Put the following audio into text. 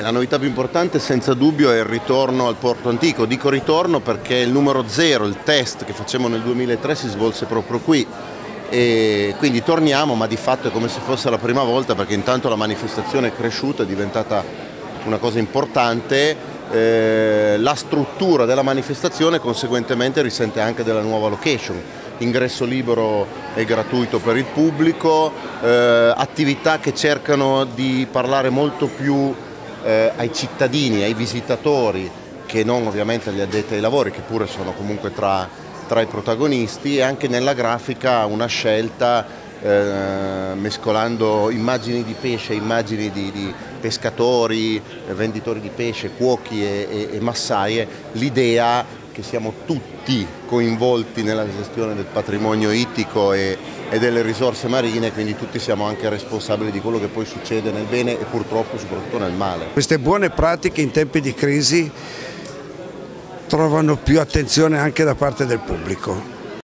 E la novità più importante senza dubbio è il ritorno al porto antico. Dico ritorno perché il numero zero, il test che facciamo nel 2003 si svolse proprio qui. E quindi torniamo ma di fatto è come se fosse la prima volta perché intanto la manifestazione è cresciuta, è diventata una cosa importante, eh, la struttura della manifestazione conseguentemente risente anche della nuova location, ingresso libero e gratuito per il pubblico, eh, attività che cercano di parlare molto più eh, ai cittadini, ai visitatori, che non ovviamente agli addetti ai lavori, che pure sono comunque tra, tra i protagonisti, e anche nella grafica una scelta eh, mescolando immagini di pesce, immagini di, di pescatori, venditori di pesce, cuochi e, e, e massaie, l'idea che siamo tutti coinvolti nella gestione del patrimonio ittico e, e, delle risorse marine, quindi tutti siamo anche responsabili di quello che poi succede nel bene e purtroppo soprattutto nel male. Queste buone pratiche in tempi di crisi trovano più attenzione anche da parte del pubblico